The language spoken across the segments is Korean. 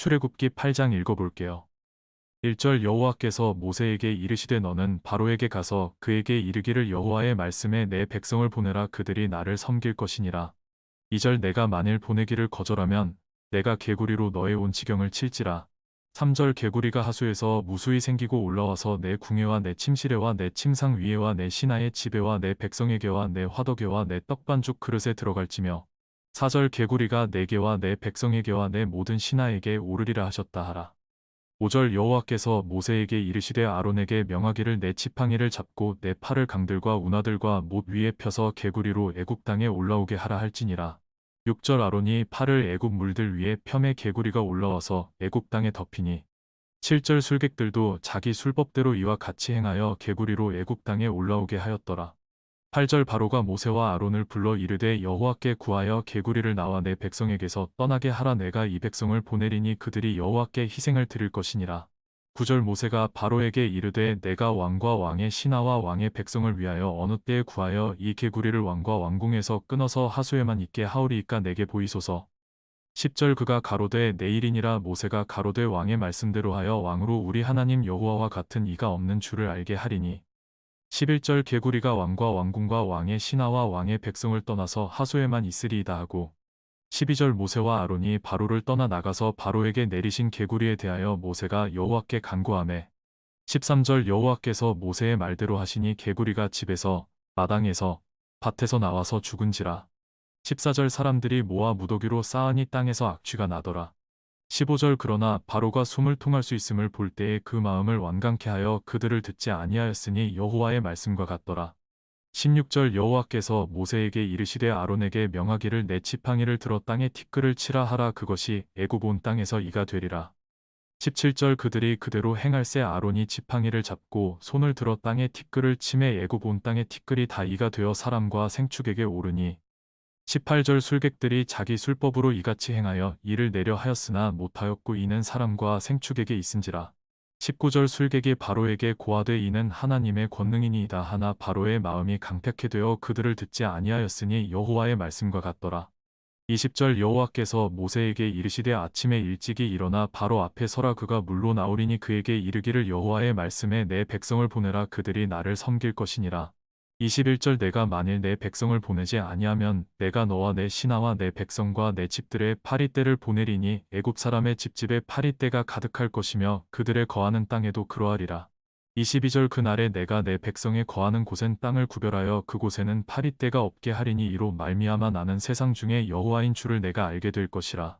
출애굽기 8장 읽어볼게요. 1절 여호와께서 모세에게 이르시되 너는 바로에게 가서 그에게 이르기를 여호와의 말씀에 내 백성을 보내라 그들이 나를 섬길 것이니라. 2절 내가 만일 보내기를 거절하면 내가 개구리로 너의 온 지경을 칠지라. 3절 개구리가 하수에서 무수히 생기고 올라와서 내 궁예와 내 침실에와 내 침상 위에와 내 신하의 집에와 내 백성에게와 내 화덕에와 내 떡반죽 그릇에 들어갈지며 4절 개구리가 내게와 내 백성에게와 내 모든 신하에게 오르리라 하셨다 하라. 5절 여호와께서 모세에게 이르시되 아론에게 명하기를 내 지팡이를 잡고 내 팔을 강들과 운하들과 못 위에 펴서 개구리로 애굽 땅에 올라오게 하라 할지니라. 6절 아론이 팔을 애굽 물들 위에 펴매 개구리가 올라와서 애굽 땅에 덮이니 7절 술객들도 자기 술법대로 이와 같이 행하여 개구리로 애굽 땅에 올라오게 하였더라. 8절 바로가 모세와 아론을 불러 이르되 여호와께 구하여 개구리를 나와 내 백성에게서 떠나게 하라 내가 이 백성을 보내리니 그들이 여호와께 희생을 드릴 것이니라. 9절 모세가 바로에게 이르되 내가 왕과 왕의 신하와 왕의 백성을 위하여 어느 때에 구하여 이 개구리를 왕과 왕궁에서 끊어서 하수에만 있게 하오리이까 내게 보이소서. 10절 그가 가로되 내일이니라 모세가 가로되 왕의 말씀대로 하여 왕으로 우리 하나님 여호와와 같은 이가 없는 줄을 알게 하리니 11절 개구리가 왕과 왕궁과 왕의 신하와 왕의 백성을 떠나서 하수에만 있으리이다 하고 12절 모세와 아론이 바로를 떠나 나가서 바로에게 내리신 개구리에 대하여 모세가 여호와께 간구하매 13절 여호와께서 모세의 말대로 하시니 개구리가 집에서 마당에서 밭에서 나와서 죽은지라 14절 사람들이 모아 무더기로 쌓으니 땅에서 악취가 나더라 15절 그러나 바로가 숨을 통할 수 있음을 볼 때에 그 마음을 완강케 하여 그들을 듣지 아니하였으니 여호와의 말씀과 같더라. 16절 여호와께서 모세에게 이르시되 아론에게 명하기를 내 지팡이를 들어 땅에 티끌을 치라 하라 그것이 애굽 온 땅에서 이가 되리라. 17절 그들이 그대로 행할새 아론이 지팡이를 잡고 손을 들어 땅에 티끌을 치매 애굽 온 땅에 티끌이 다 이가 되어 사람과 생축에게 오르니 18절 술객들이 자기 술법으로 이같이 행하여 이를 내려 하였으나 못하였고 이는 사람과 생축에게 있은지라. 19절 술객이 바로에게 고하되 이는 하나님의 권능이니이다 하나 바로의 마음이 강팍해 되어 그들을 듣지 아니하였으니 여호와의 말씀과 같더라. 20절 여호와께서 모세에게 이르시되 아침에 일찍이 일어나 바로 앞에 서라 그가 물로 나오리니 그에게 이르기를 여호와의 말씀에 내 백성을 보내라 그들이 나를 섬길 것이니라. 21절 내가 만일 내 백성을 보내지 아니하면 내가 너와 내 신하와 내 백성과 내 집들의 파리떼를 보내리니 애굽 사람의 집집에 파리떼가 가득할 것이며 그들의 거하는 땅에도 그러하리라. 22절 그날에 내가 내 백성의 거하는 곳엔 땅을 구별하여 그곳에는 파리떼가 없게 하리니 이로 말미암아 나는 세상 중에 여호와인 줄을 내가 알게 될 것이라.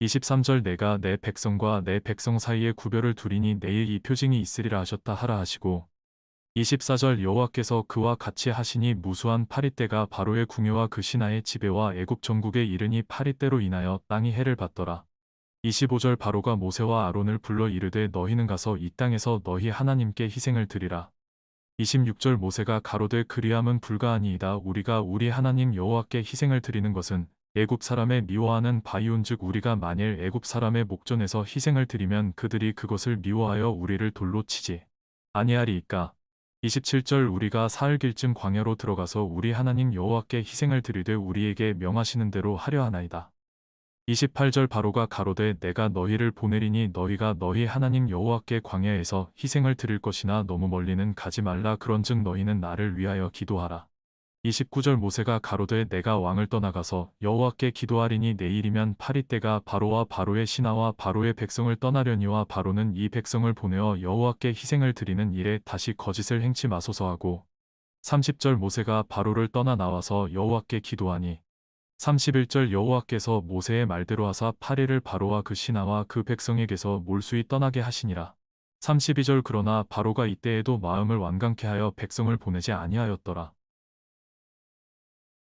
23절 내가 내 백성과 내 백성 사이에 구별을 두리니 내일 이 표징이 있으리라 하셨다 하라 하시고 24절 여호와께서 그와 같이 하시니 무수한 파리떼가 바로의 궁예와 그 신하의 지배와 애굽 전국에 이르니 파리떼로 인하여 땅이 해를 받더라. 25절 바로가 모세와 아론을 불러 이르되 너희는 가서 이 땅에서 너희 하나님께 희생을 드리라. 26절 모세가 가로되 그리함은 불가하니이다 우리가 우리 하나님 여호와께 희생을 드리는 것은 애굽 사람의 미워하는 바이온즉 우리가 만일 애굽 사람의 목전에서 희생을 드리면 그들이 그것을 미워하여 우리를 돌로 치지 아니하리이까 27절 우리가 사흘길쯤 광야로 들어가서 우리 하나님 여호와께 희생을 드리되 우리에게 명하시는 대로 하려 하나이다. 28절 바로가 가로되 내가 너희를 보내리니 너희가 너희 하나님 여호와께 광야에서 희생을 드릴 것이나 너무 멀리는 가지 말라 그런즉 너희는 나를 위하여 기도하라. 29절 모세가 가로되 내가 왕을 떠나가서 여호와께 기도하리니 내일이면 파리떼가 바로와 바로의 신하와 바로의 백성을 떠나려니와 바로는 이 백성을 보내어 여호와께 희생을 드리는 일에 다시 거짓을 행치 마소서 하고 30절 모세가 바로를 떠나 나와서 여호와께 기도하니 31절 여호와께서 모세의 말대로 하사 파리를 바로와 그 신하와 그 백성에게서 몰수히 떠나게 하시니라. 32절 그러나 바로가 이때에도 마음을 완강케 하여 백성을 보내지 아니하였더라.